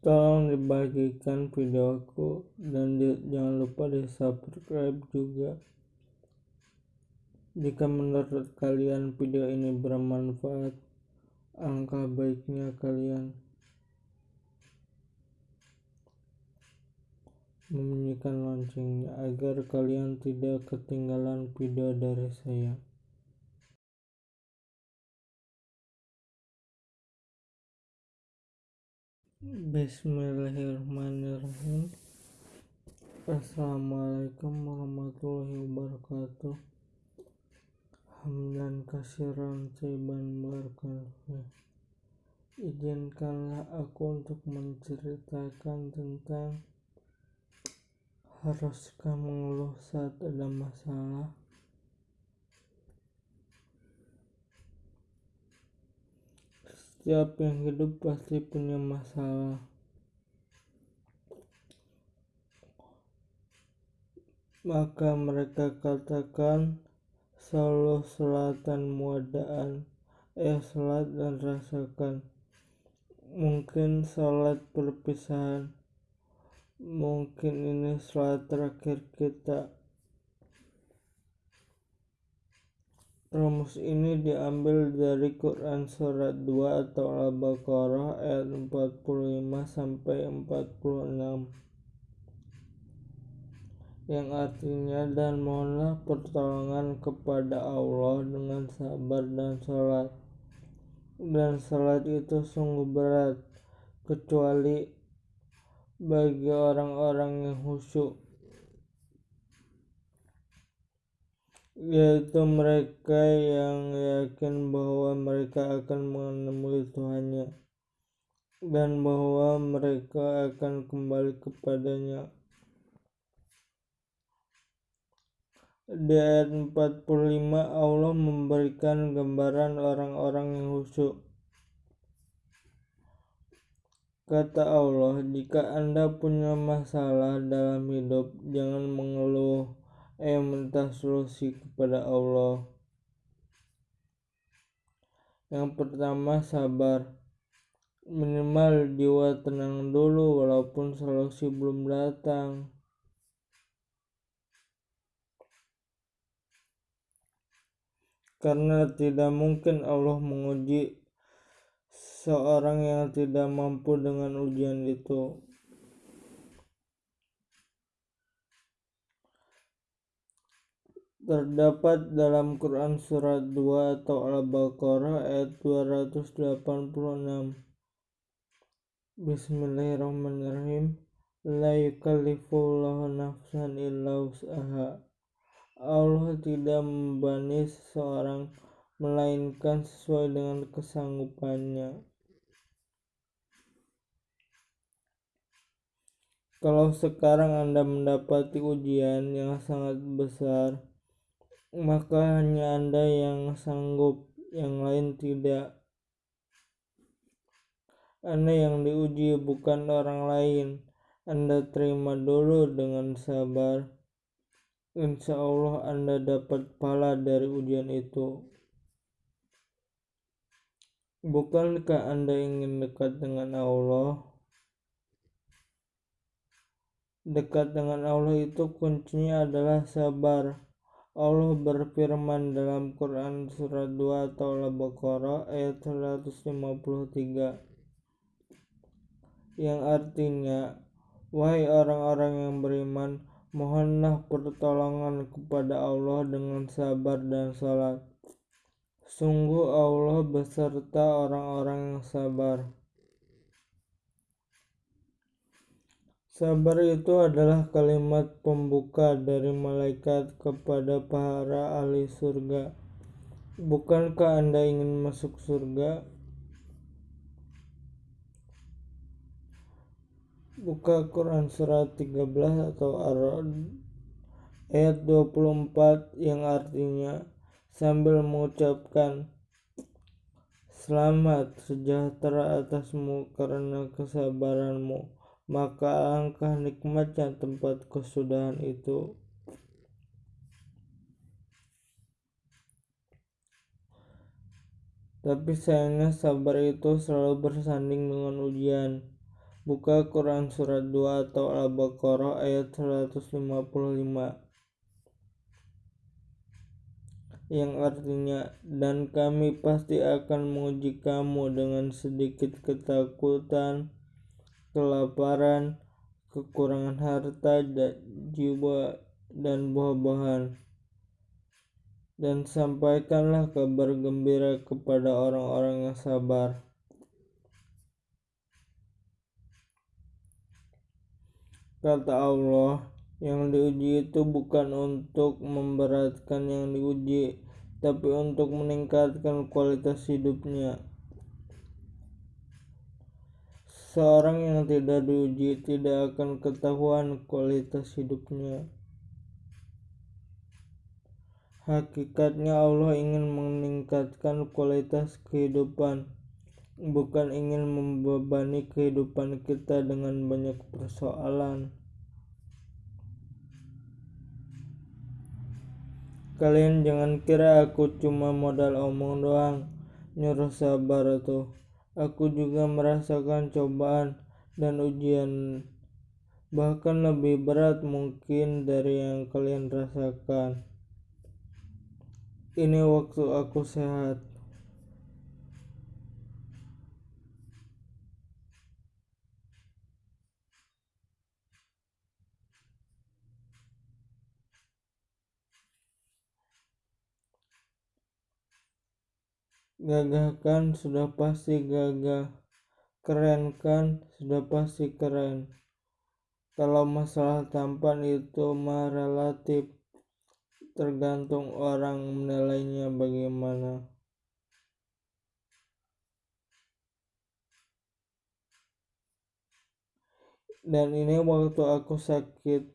tolong dibagikan videoku dan di, jangan lupa di subscribe juga jika menurut kalian video ini bermanfaat angka baiknya kalian membunyikan loncengnya agar kalian tidak ketinggalan video dari saya. Bismillahirrahmanirrahim. Assalamualaikum warahmatullahi wabarakatuh. Hamdan kasiran Saiban barakatuh Izinkanlah aku untuk menceritakan tentang Haruskah mengeluh saat ada masalah? Setiap yang hidup pasti punya masalah. Maka mereka katakan selalu selatan muadaan, eh salat dan rasakan. Mungkin salat perpisahan, mungkin ini sholat terakhir kita. Rumus ini diambil dari Quran surat 2 atau Al-Baqarah ayat 45 sampai 46 yang artinya dan mohonlah pertolongan kepada Allah dengan sabar dan sholat. Dan sholat itu sungguh berat kecuali bagi orang-orang yang khusyuk yaitu mereka yang yakin bahwa mereka akan menemui Tuhannya dan bahwa mereka akan kembali kepadanya. Di ayat 45 Allah memberikan gambaran orang-orang yang khusyuk. Kata Allah, jika Anda punya masalah dalam hidup, jangan mengeluh, eh minta solusi kepada Allah. Yang pertama, sabar. Minimal jiwa tenang dulu walaupun solusi belum datang. Karena tidak mungkin Allah menguji seorang yang tidak mampu dengan ujian itu. Terdapat dalam Quran surat 2 atau Al-Baqarah ayat 286. Bismillahirrahmanirrahim. La yukallifullahu nafsan illa usaha. Allah tidak membani seseorang melainkan sesuai dengan kesanggupannya. Kalau sekarang Anda mendapati ujian yang sangat besar, maka hanya Anda yang sanggup, yang lain tidak. Anda yang diuji bukan orang lain. Anda terima dulu dengan sabar. Insya Allah Anda dapat pahala dari ujian itu. Bukankah Anda ingin dekat dengan Allah? Dekat dengan Allah itu kuncinya adalah sabar. Allah berfirman dalam Quran surat 2 atau Al-Baqarah ayat 153 yang artinya wahai orang-orang yang beriman mohonlah pertolongan kepada Allah dengan sabar dan salat. Sungguh Allah beserta orang-orang yang sabar Sabar itu adalah kalimat pembuka dari malaikat kepada para ahli surga. Bukankah Anda ingin masuk surga? Buka Quran surat 13 atau Ar-Ra'd ayat 24 yang artinya sambil mengucapkan Selamat sejahtera atasmu karena kesabaranmu maka alangkah nikmatnya tempat kesudahan itu. Tapi sayangnya sabar itu selalu bersanding dengan ujian. Buka Quran surat 2 atau Al-Baqarah ayat 155 yang artinya dan kami pasti akan menguji kamu dengan sedikit ketakutan, kelaparan, kekurangan harta, jiwa, dan buah-buahan. Dan sampaikanlah kabar gembira kepada orang-orang yang sabar. Kata Allah, yang diuji itu bukan untuk memberatkan yang diuji, tapi untuk meningkatkan kualitas hidupnya. Seorang yang tidak diuji tidak akan ketahuan kualitas hidupnya. Hakikatnya Allah ingin meningkatkan kualitas kehidupan, bukan ingin membebani kehidupan kita dengan banyak persoalan. Kalian jangan kira aku cuma modal omong doang, nyuruh sabar tuh. Aku juga merasakan cobaan dan ujian bahkan lebih berat mungkin dari yang kalian rasakan. Ini waktu aku sehat. Gagah kan sudah pasti gagah. Keren kan sudah pasti keren. Kalau masalah tampan itu mah relatif. Tergantung orang menilainya bagaimana. Dan ini waktu aku sakit.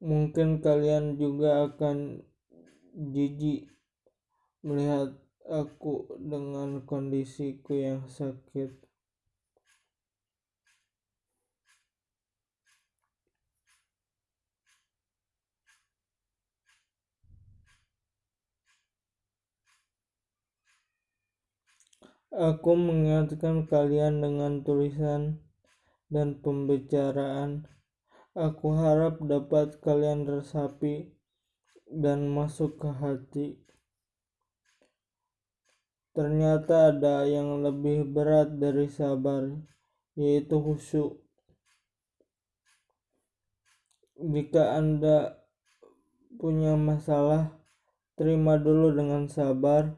Mungkin kalian juga akan jijik melihat aku dengan kondisiku yang sakit. Aku mengingatkan kalian dengan tulisan dan pembicaraan. Aku harap dapat kalian resapi dan masuk ke hati. Ternyata ada yang lebih berat dari sabar, yaitu khusyuk. Jika Anda punya masalah, terima dulu dengan sabar.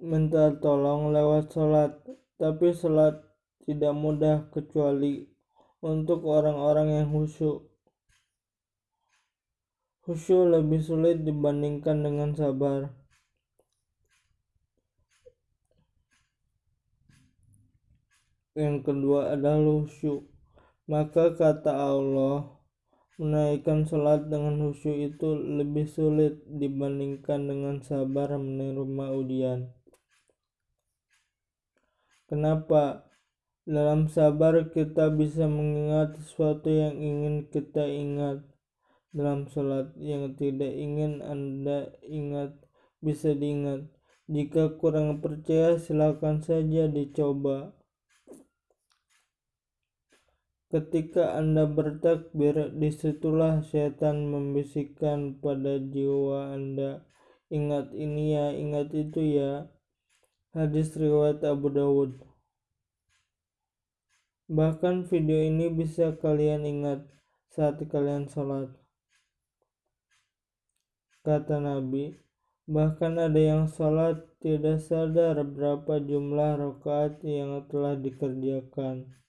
Minta tolong lewat sholat, tapi sholat tidak mudah kecuali untuk orang-orang yang khusyuk. Khusyuk lebih sulit dibandingkan dengan sabar. Yang kedua adalah khusyuk. Maka kata Allah, menaikkan sholat dengan khusyuk itu lebih sulit dibandingkan dengan sabar menerima ujian. Kenapa? Dalam sabar kita bisa mengingat sesuatu yang ingin kita ingat. Dalam sholat yang tidak ingin Anda ingat bisa diingat. Jika kurang percaya silakan saja dicoba. Ketika Anda bertakbir, di situlah setan membisikkan pada jiwa Anda, ingat ini ya, ingat itu ya. Hadis riwayat Abu Dawud. Bahkan video ini bisa kalian ingat saat kalian sholat. Kata Nabi, bahkan ada yang sholat tidak sadar berapa jumlah rakaat yang telah dikerjakan.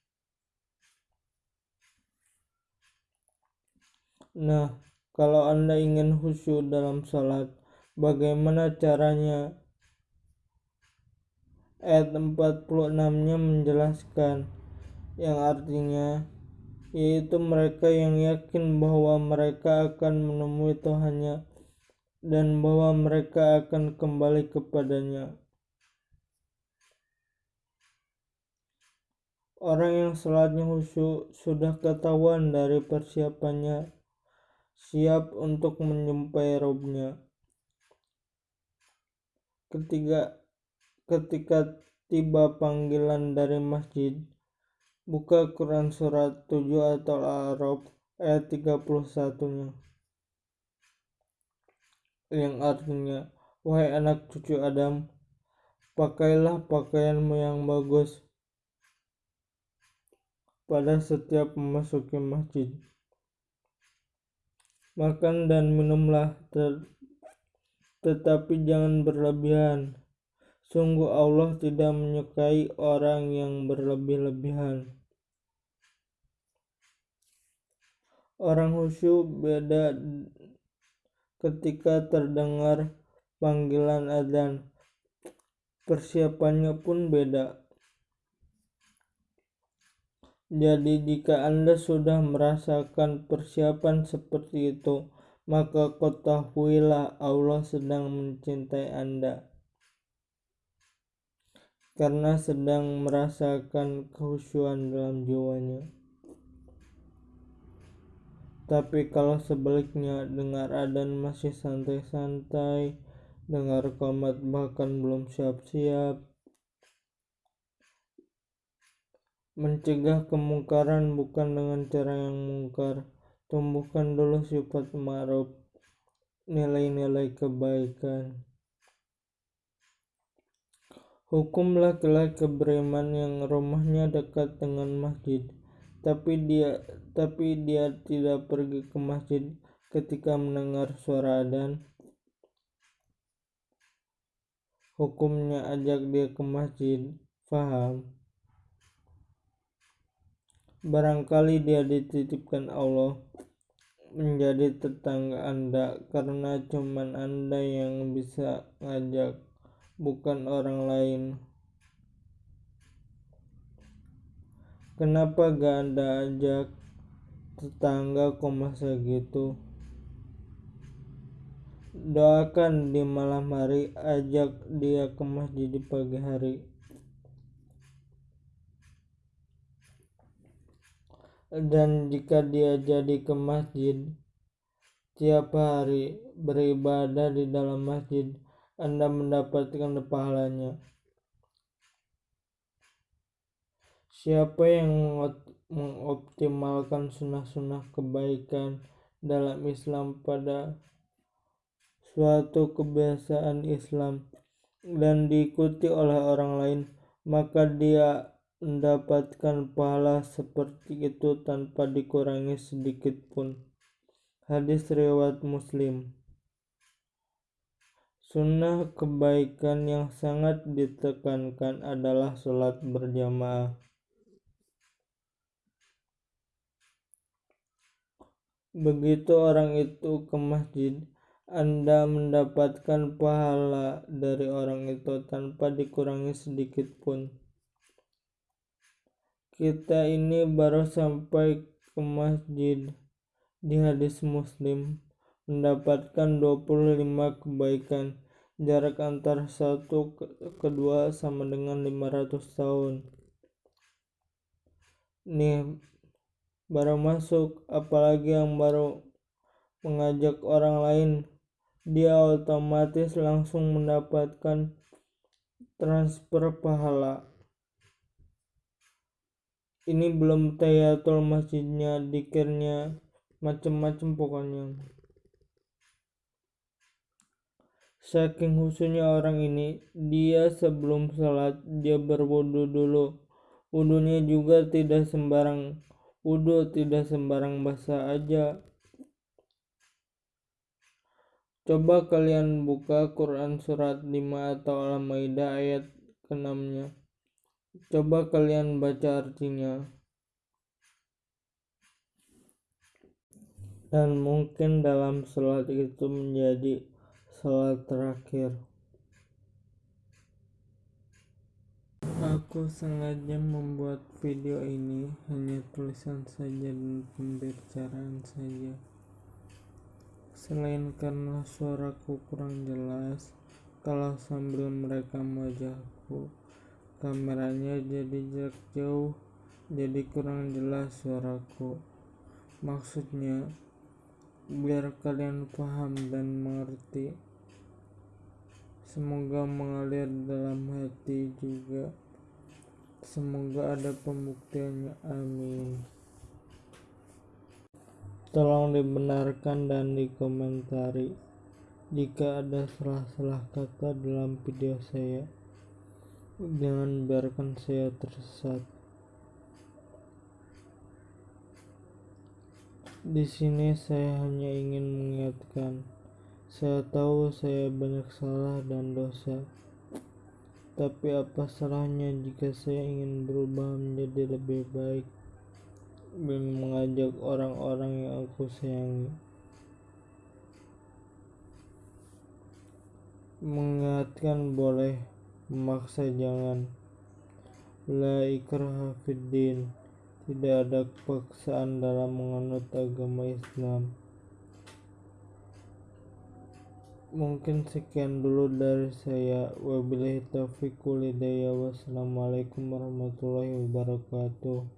Nah, kalau Anda ingin khusyuk dalam sholat, bagaimana caranya? Ayat 46-nya menjelaskan, yang artinya, yaitu mereka yang yakin bahwa mereka akan menemui Tuhannya dan bahwa mereka akan kembali kepadanya. Orang yang sholatnya khusyuk sudah ketahuan dari persiapannya siap untuk menjumpai robnya. Ketiga, ketika tiba panggilan dari masjid, Buka Quran surat 7 atau Al-A'raf ayat 31-nya. Yang artinya, wahai anak cucu Adam, pakailah pakaianmu yang bagus pada setiap memasuki masjid. Makan dan minumlah, tetapi jangan berlebihan. Sungguh Allah tidak menyukai orang yang berlebih-lebihan. Orang khusyuk beda ketika terdengar panggilan adzan. Persiapannya pun beda. Jadi jika Anda sudah merasakan persiapan seperti itu, maka ketahuilah Allah sedang mencintai Anda. Karena sedang merasakan kehusuan dalam jiwanya. Tapi kalau sebaliknya dengar adan masih santai-santai, dengar komat bahkan belum siap-siap, mencegah kemungkaran bukan dengan cara yang mungkar, tumbuhkan dulu sifat ma'ruf, nilai-nilai kebaikan. Hukum laki-laki yang rumahnya dekat dengan masjid tapi dia tapi dia tidak pergi ke masjid ketika mendengar suara adzan. Hukumnya ajak dia ke masjid faham barangkali dia dititipkan Allah menjadi tetangga Anda karena cuman Anda yang bisa ngajak bukan orang lain Kenapa gak anda ajak tetangga kok masa gitu? Doakan di malam hari, ajak dia ke masjid di pagi hari. Dan jika dia jadi ke masjid tiap hari beribadah di dalam masjid, Anda mendapatkan pahalanya. Siapa yang mengoptimalkan sunnah-sunnah kebaikan dalam Islam pada suatu kebiasaan Islam dan diikuti oleh orang lain, maka dia mendapatkan pahala seperti itu tanpa dikurangi sedikit pun. Hadis riwayat Muslim. Sunnah kebaikan yang sangat ditekankan adalah sholat berjamaah. Begitu orang itu ke masjid, Anda mendapatkan pahala dari orang itu tanpa dikurangi sedikit pun. Kita ini baru sampai ke masjid di hadis muslim mendapatkan 25 kebaikan. Jarak antara satu ke kedua sama dengan 500 tahun. Nih baru masuk apalagi yang baru mengajak orang lain dia otomatis langsung mendapatkan transfer pahala ini belum tayatul masjidnya dikirnya macem-macem pokoknya saking khususnya orang ini dia sebelum sholat dia berwudu dulu wudunya juga tidak sembarang Wudhu tidak sembarang basah aja. Coba kalian buka Quran surat 5 atau Al-Maidah ayat ke-6-nya. Coba kalian baca artinya. Dan mungkin dalam sholat itu menjadi sholat terakhir. Aku sengaja membuat video ini hanya tulisan saja dan pembicaraan saja. Selain karena suaraku kurang jelas, kalau sambil merekam wajahku, kameranya jadi jarak jauh, jadi kurang jelas suaraku. Maksudnya, biar kalian paham dan mengerti. Semoga mengalir dalam hati juga. Semoga ada pembuktiannya. Amin. Tolong dibenarkan dan dikomentari jika ada salah-salah kata dalam video saya. Jangan biarkan saya tersesat. Di sini saya hanya ingin mengingatkan, saya tahu saya banyak salah dan dosa. Tapi apa salahnya jika saya ingin berubah menjadi lebih baik dan mengajak orang-orang yang aku sayangi. Mengingatkan boleh, memaksa jangan. La ikraha. Tidak ada paksaan dalam menganut agama Islam. Mungkin sekian dulu dari saya. Wabillahi taufiq. Wassalamualaikum warahmatullahi wabarakatuh.